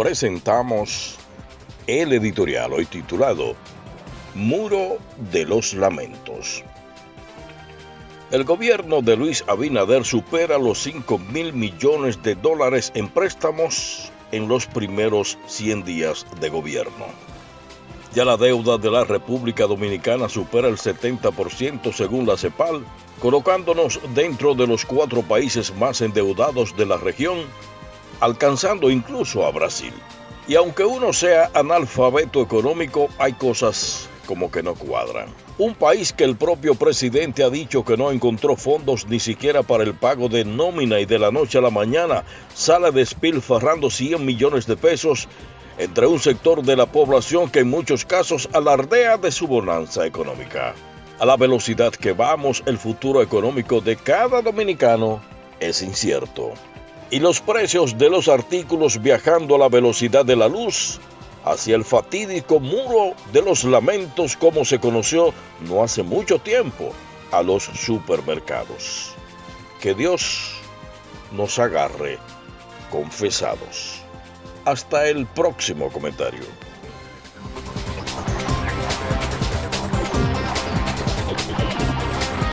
presentamos el editorial hoy titulado Muro de los Lamentos. El gobierno de Luis Abinader supera los 5 mil millones de dólares en préstamos en los primeros 100 días de gobierno. Ya la deuda de la República Dominicana supera el 70% según la CEPAL, colocándonos dentro de los cuatro países más endeudados de la región, alcanzando incluso a Brasil. Y aunque uno sea analfabeto económico, hay cosas como que no cuadran. Un país que el propio presidente ha dicho que no encontró fondos ni siquiera para el pago de nómina y de la noche a la mañana sale despilfarrando 100 millones de pesos entre un sector de la población que en muchos casos alardea de su bonanza económica. A la velocidad que vamos, el futuro económico de cada dominicano es incierto. Y los precios de los artículos viajando a la velocidad de la luz hacia el fatídico muro de los lamentos como se conoció no hace mucho tiempo a los supermercados. Que Dios nos agarre confesados. Hasta el próximo comentario.